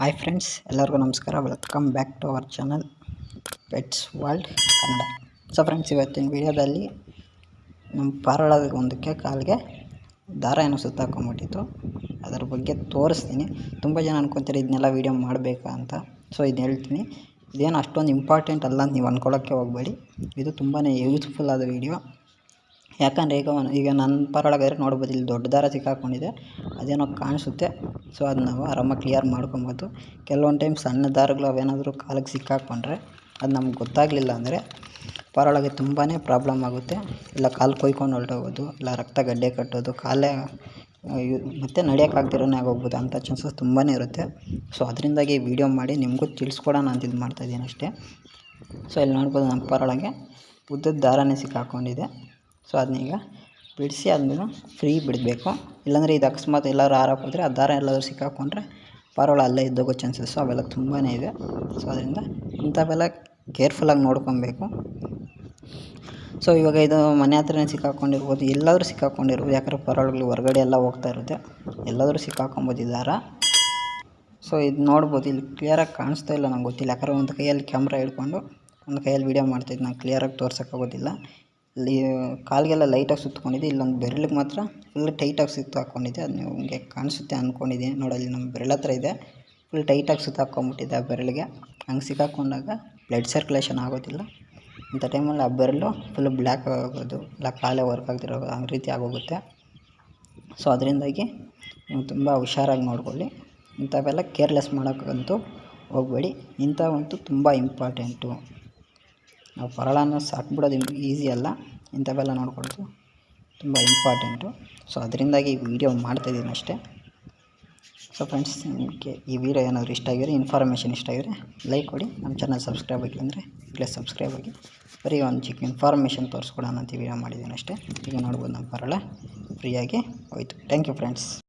Hi friends ಎಲ್ಲರಿಗೂ ನಮಸ್ಕಾರ. Welcome back to our channel pets world Kannada so friends ಇವತ್ತಿನ ವಿಡಿಯೋದಲ್ಲಿ ನಮ್ಮ ಪಾರಳದ ಒಂದಕ್ಕೆ ಕಾಲಿಗೆ ದಾರ ಏನೋ ಸುತ್ತಾಕೊಂಬಿಟ್ಟಿತ್ತು ಅದರ ಬಗ್ಗೆ ತೋರಿಸ್ತೀನಿ. ತುಂಬ ಜನ ಅನ್ಕೊತಾರೆ ಇದನ್ನೆಲ್ಲ ವೀಡಿಯೋ ಮಾಡಬೇಕಾ ಅಂತ. ಸೊ ಇದು ಹೇಳ್ತೀನಿ. ಇದೇನು ಅಷ್ಟೊಂದು ಇಂಪಾರ್ಟೆಂಟ್ ಅಲ್ಲ ಅಂತ ನೀವು ಅಂದ್ಕೊಳ್ಳೋಕ್ಕೆ ಹೋಗಬೇಡಿ. ಇದು ತುಂಬಾ ಯೂಸ್ಫುಲ್ ಆದ ವೀಡಿಯೋ ಯಾಕಂದರೆ ಈಗ ಈಗ ನನ್ನ ಪರೊಳಗಾದ್ರೆ ನೋಡ್ಬೋದು ಇಲ್ಲಿ ದೊಡ್ಡ ದಾರ ಸಿಕ್ಕಾಕೊಂಡಿದೆ. ಅದೇನೋ ಕಾಣಿಸುತ್ತೆ. ಸೊ ಅದು ನಾವು ಆರಾಮಾಗಿ ಕ್ಲಿಯರ್ ಮಾಡ್ಕೊಬೋದು. ಕೆಲವೊಂದು ಟೈಮ್ ಸಣ್ಣ ದಾರಗಳು ಅವೇನಾದರೂ ಕಾಲಿಗೆ ಸಿಕ್ಕಾಕೊಂಡ್ರೆ ಅದು ನಮ್ಗೆ ಗೊತ್ತಾಗಲಿಲ್ಲ ಅಂದರೆ ಪರೊಳಗೆ ತುಂಬಾ ಪ್ರಾಬ್ಲಮ್ ಆಗುತ್ತೆ. ಇಲ್ಲ ಕಾಲು ಕೊಯ್ಕೊಂಡು ಹೊರಟೋಗೋದು, ಇಲ್ಲ ರಕ್ತ ಗಡ್ಡೆ ಕಟ್ಟೋದು, ಕಾಲೇ ಮತ್ತು ನಡೆಯೋಕ್ಕಾಗ್ದಿರೋನೇ ಆಗೋಗ್ಬೋದು. ಅಂಥ ಚಾನ್ಸಸ್ ತುಂಬಾ ಇರುತ್ತೆ. ಸೊ ಅದರಿಂದಾಗಿ ವೀಡಿಯೋ ಮಾಡಿ ನಿಮಗೂ ತಿಳಿಸ್ಕೊಡೋಣ ಅಂತ ಇದು ಮಾಡ್ತಾಯಿದ್ದೀನಿ ಅಷ್ಟೇ. ಸೊ ಇಲ್ಲಿ ನೋಡ್ಬೋದು ನಮ್ಮ ಪರೊಳಗೆ ಉದ್ದದ ದಾರನೇ ಸಿಕ್ಕಾಕೊಂಡಿದೆ. ಸೊ ಅದನ್ನೀಗ ಬಿಡಿಸಿ ಅದನ್ನು ಫ್ರೀ ಬಿಡಬೇಕು. ಇಲ್ಲಾಂದರೆ ಇದು ಅಕಸ್ಮಾತ್ ಎಲ್ಲರೂ ಹಾರಾಕೋದ್ರೆ ಆ ದಾರ ಎಲ್ಲಾದರೂ ಸಿಕ್ಕಾಕೊಂಡ್ರೆ ಪಾರೋಳ ಅಲ್ಲೇ ಇದ್ದೋಗೋ ಚಾನ್ಸಸ್ಸು ಅವೆಲ್ಲ ತುಂಬಾ ಇದೆ. ಸೊ ಅದರಿಂದ ಇಂಥವೆಲ್ಲ ಕೇರ್ಫುಲ್ಲಾಗಿ ನೋಡ್ಕೊಬೇಕು. ಸೊ ಇವಾಗ ಇದು ಮನೆ ಹತ್ರನೇ ಸಿಕ್ಕಾಕೊಂಡಿರ್ಬೋದು, ಎಲ್ಲಾದರೂ ಸಿಕ್ಕಾಕೊಂಡಿರ್ಬೋದು, ಯಾಕಂದ್ರೆ ಪರೊಳಗಳು ಹೊರಗಡೆ ಎಲ್ಲ ಹೋಗ್ತಾ ಇರುತ್ತೆ, ಎಲ್ಲಾದರೂ ಸಿಕ್ಕಾಕೊಬೋದು ಈ ದಾರ. ಸೊ ಇದು ನೋಡ್ಬೋದು, ಇಲ್ಲಿ ಕ್ಲಿಯರಾಗಿ ಕಾಣಿಸ್ತಾ ಇಲ್ಲ ನಂಗೆ ಗೊತ್ತಿಲ್ಲ, ಯಾಕಂದ್ರೆ ಒಂದು ಕೈಯಲ್ಲಿ ಕ್ಯಾಮ್ರಾ ಹಿಡ್ಕೊಂಡು, ಒಂದು ಕೈಯಲ್ಲಿ ವೀಡಿಯೋ ಮಾಡ್ತಿದ್ದು ನಾನು ಕ್ಲಿಯರಾಗಿ ತೋರ್ಸೋಕ್ಕಾಗೋದಿಲ್ಲ. ಕಾಲಿಗೆಲ್ಲ ಲೈಟಾಗಿ ಸುತ್ಕೊಂಡಿದೆ ಇಲ್ಲೊಂದು ಬೆರಳಿಗೆ ಮಾತ್ರ ಫುಲ್ ಟೈಟಾಗಿ ಸುತ್ತು ಹಾಕ್ಕೊಂಡಿದ್ದೆ ಅದು ನಿಮಗೆ ಕಾಣಿಸುತ್ತೆ ಅಂದ್ಕೊಂಡಿದ್ದೀನಿ ನೋಡಲ್ಲಿ ನಮ್ಮ ಬೆರಳ ಹತ್ರ ಇದೆ. ಫುಲ್ ಟೈಟಾಗಿ ಸುತ್ತು ಹಾಕ್ಕೊಂಬಿಟ್ಟಿದ್ದೆ ಆ ಬೆರಳಿಗೆ. ಹಂಗೆ ಸಿಕ್ಕಾಕೊಂಡಾಗ ಬ್ಲಡ್ ಸರ್ಕ್ಯುಲೇಷನ್ ಆಗೋದಿಲ್ಲ. ಇಂಥ ಟೈಮಲ್ಲಿ ಆ ಬೆರಳು ಫುಲ್ ಬ್ಲ್ಯಾಕ್ ಆಗೋದು, ಇಲ್ಲ ಕಾಲೇ ವರ್ಕ್ ಆಗ್ತಿರೋದು ಆ ರೀತಿ ಆಗೋಗುತ್ತೆ. ಸೊ ಅದರಿಂದಾಗಿ ನೀವು ತುಂಬ ಹುಷಾರಾಗಿ ನೋಡ್ಕೊಳ್ಳಿ. ಇಂಥವೆಲ್ಲ ಕೇರ್ಲೆಸ್ ಮಾಡೋಕ್ಕಂತೂ ಹೋಗಬೇಡಿ. ಇಂಥವಂತೂ ತುಂಬ ಇಂಪಾರ್ಟೆಂಟು ನಾವು ಪರಳನ್ನು ಸಾಕ್ಬಿಡೋದು ಈಸಿ ಅಲ್ಲ. ಇಂಥವೆಲ್ಲ ನೋಡ್ಕೊಳ್ಳೋದು ತುಂಬ ಇಂಪಾರ್ಟೆಂಟು. ಸೊ, ಅದರಿಂದಾಗಿ ಈ ವಿಡಿಯೋ ಮಾಡ್ತಾಯಿದ್ದೀನಿ ಅಷ್ಟೇ. ಸೊ ಫ್ರೆಂಡ್ಸ್ ನಿಮಗೆ ಈ ವಿಡಿಯೋ ಏನಾದರೂ ಇಷ್ಟ ಆಗಿದ್ರೆ ಇನ್ಫಾರ್ಮೇಷನ್ ಇಷ್ಟ ಆಗಿದ್ರೆ ಲೈಕ್ ಕೊಡಿ. ನಮ್ಮ ಚಾನಲ್ ಸಬ್ಸ್ಕ್ರೈಬ್ ಆಗಿ ಅಂದರೆ ಪ್ಲಸ್ ಸಬ್ಸ್ಕ್ರೈಬ್ ಆಗಿ. ಬರೀ ಒಂದು ಚಿಕ್ಕ ಇನ್ಫಾರ್ಮೇಷನ್ ತೋರಿಸ್ಕೊಡೋಣ ಅಂತ ವಿಡಿಯೋ ಮಾಡಿದ್ದೀನಿ ಅಷ್ಟೇ. ಈಗ ನೋಡ್ಬೋದು ನಮ್ಮ ಪರಳ. ಫ್ರೀಯಾಗಿ ಹೋಯ್ತು. Thank you friends